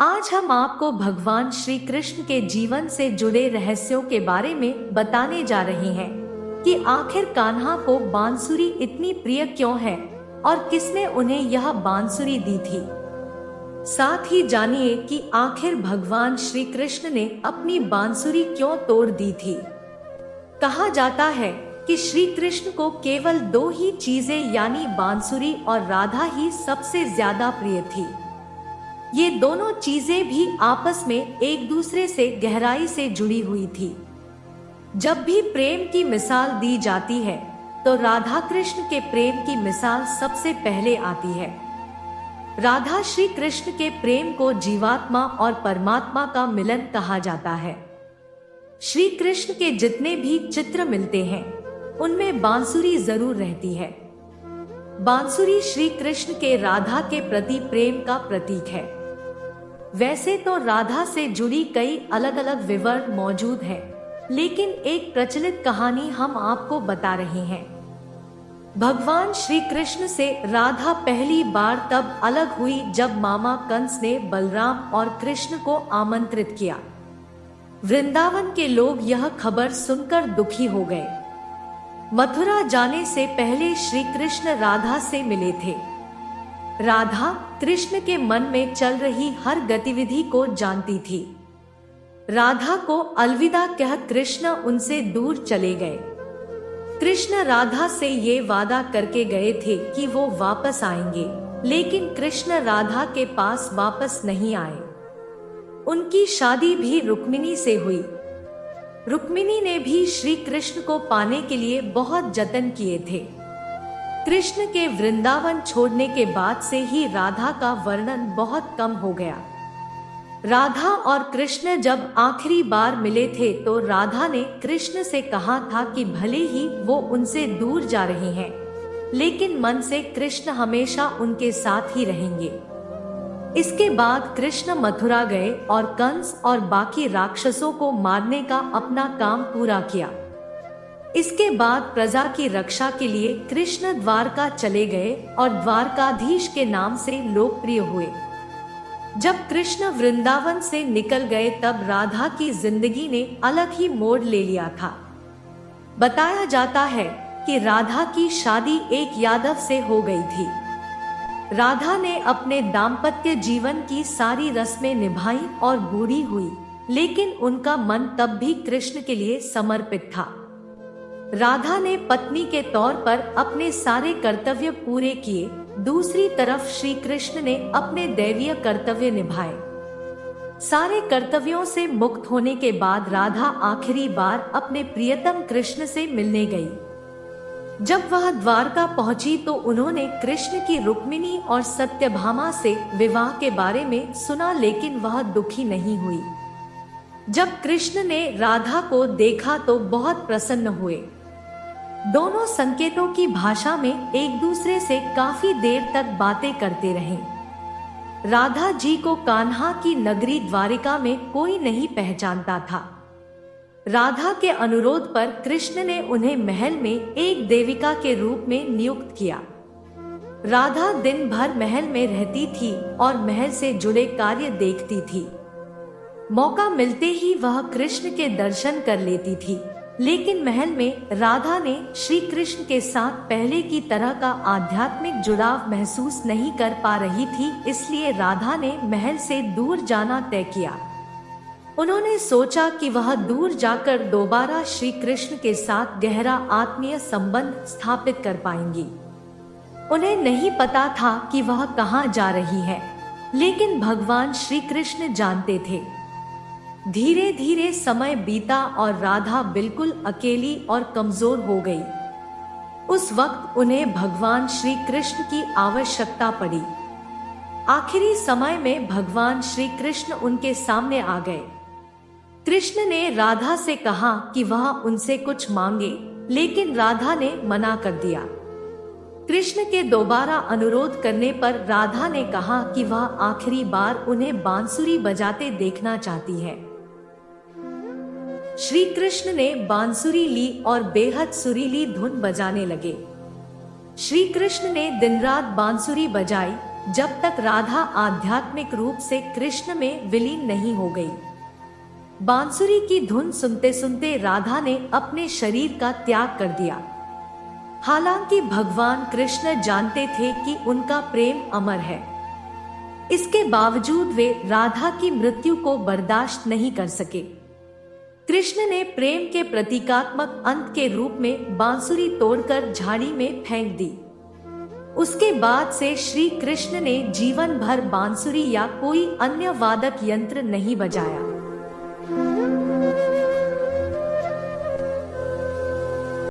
आज हम आपको भगवान श्री कृष्ण के जीवन से जुड़े रहस्यों के बारे में बताने जा रहे हैं कि आखिर कान्हा को बांसुरी इतनी प्रिय क्यों है और किसने उन्हें यह बांसुरी दी थी? साथ ही जानिए कि आखिर भगवान श्री कृष्ण ने अपनी बांसुरी क्यों तोड़ दी थी? कहा जाता है कि श्री कृष्ण को केवल दो ही चीज़ें, यानी बांसुरी और राधा ही सबसे ज़्यादा प्रिय थी। ये दोनों चीज़ें भी आपस में एक दूसरे से गहराई से जुड़ी हुई थी। जब भी प्रेम की मिसाल दी जाती है तो राधा कृष्ण के प्रेम की मिसाल सबसे पहले आती है। राधा श्री कृष्ण के प्रेम को जीवात्मा और परमात्मा का मिलन कहा जाता है। श्री कृष्ण के जितने भी चित्र मिलते हैं, उनमें बांसुरी ज़रूर रहती है। बांसुरी श्री कृष्ण के राधा के प्रति प्रेम का प्रतीक है। वैसे तो राधा से जुड़ी कई अलग अलग विवरण मौजूद हैं, लेकिन एक प्रचलित कहानी हम आपको बता रहे हैं। भगवान श्री कृष्ण से राधा पहली बार तब अलग हुई जब मामा कंस ने बलराम और कृष्ण को आमंत्रित किया। वृंदावन के लोग यह खबर सुनकर दुखी हो गए। मथुरा जाने से पहले श्री कृष्ण राधा से मिले थे। राधा कृष्ण के मन में चल रही हर गतिविधि को जानती थी। राधा को अलविदा कह कृष्ण उनसे दूर चले गए। कृष्ण राधा से ये वादा करके गए थे कि वो वापस आएँगे, लेकिन कृष्ण राधा के पास वापस नहीं आए। उनकी शादी भी रुक्मिणी से हुई। रुक्मिणी ने भी श्री कृष्ण को पाने के लिए बहुत जतन किए थे। कृष्ण के वृंदावन छोड़ने के बाद से ही राधा का वर्णन बहुत कम हो गया। राधा और कृष्ण जब आखिरी बार मिले थे तो राधा ने कृष्ण से कहा था कि भले ही वो उनसे दूर जा रहे हैं, लेकिन मन से कृष्ण हमेशा उनके साथ ही रहेंगे। इसके बाद कृष्ण मथुरा गए और कंस और बाकी राक्षसों को मारने का अपना काम पूरा किया। इसके बाद प्रजा की रक्षा के लिए कृष्ण द्वारका चले गए और द्वारकाधीश के नाम से लोकप्रिय हुए। जब कृष्ण वृंदावन से निकल गए तब राधा की ज़िंदगी ने अलग ही मोड़ ले लिया था। बताया जाता है कि राधा की शादी एक यादव से हो गई थी। राधा ने अपने दाम्पत्य जीवन की सारी रस्में निभाई और बूढ़ी हुई, लेकिन उनका मन तब भी कृष्ण के लिए समर्पित था। राधा ने पत्नी के तौर पर अपने सारे कर्तव्य पूरे किए। दूसरी तरफ़ श्री कृष्ण ने अपने दैवीय कर्तव्य निभाए। सारे कर्तव्यों से मुक्त होने के बाद राधा आखिरी बार अपने प्रियतम कृष्ण से मिलने गई। जब वह द्वारका पहुँची तो उन्होंने कृष्ण की रुक्मिणी और सत्यभामा से विवाह के बारे में सुना, लेकिन वह दुखी नहीं हुई। जब कृष्ण ने राधा को देखा तो बहुत प्रसन्न हुए। दोनों संकेतों की भाषा में एक दूसरे से काफ़ी देर तक बातें करते रहे। राधा जी को कान्हा की नगरी द्वारिका में कोई नहीं पहचानता था। राधा के अनुरोध पर कृष्ण ने उन्हें महल में एक देविका के रूप में नियुक्त किया। राधा दिन भर महल में रहती थी और महल से जुड़े कार्य देखती थी। मौका मिलते ही वह कृष्ण के दर्शन कर लेती थी। लेकिन महल में राधा ने श्री कृष्ण के साथ पहले की तरह का आध्यात्मिक जुड़ाव महसूस नहीं कर पा रही थी, इसलिए राधा ने महल से दूर जाना तय किया। उन्होंने सोचा कि वह दूर जाकर दोबारा श्री कृष्ण के साथ गहरा आत्मीय संबंध स्थापित कर पाएँगी। उन्हें नहीं पता था कि वह कहाँ जा रही है, लेकिन भगवान श्री कृष्ण जानते थे। धीरे धीरे समय बीता और राधा बिल्कुल अकेली और कमज़ोर हो गई। उस वक्त उन्हें भगवान श्री कृष्ण की आवश्यकता पड़ी। आखिरी समय में भगवान श्री कृष्ण उनके सामने आ गए। कृष्ण ने राधा से कहा कि वह उनसे कुछ मांगे, लेकिन राधा ने मना कर दिया। कृष्ण के दोबारा अनुरोध करने पर राधा ने कहा कि वह आखिरी बार उन्हें बांसुरी बजाते देखना चाहती है। श्री कृष्ण ने बांसुरी ली और बेहद सुरीली धुन बजाने लगे। श्री कृष्ण ने दिन रात बांसुरी बजाई, जब तक राधा आध्यात्मिक रूप से कृष्ण में विलीन नहीं हो गई। बांसुरी की धुन सुनते सुनते राधा ने अपने शरीर का त्याग कर दिया। हालाँकि भगवान कृष्ण जानते थे कि उनका प्रेम अमर है। इसके बावजूद वे राधा की मृत्यु को बर्दाश्त नहीं कर सके। कृष्ण ने प्रेम के प्रतीकात्मक अंत के रूप में बांसुरी तोड़कर झाड़ी में फेंक दी। उसके बाद से श्री कृष्ण ने जीवन भर बांसुरी या कोई अन्य वादक यंत्र नहीं बजाया।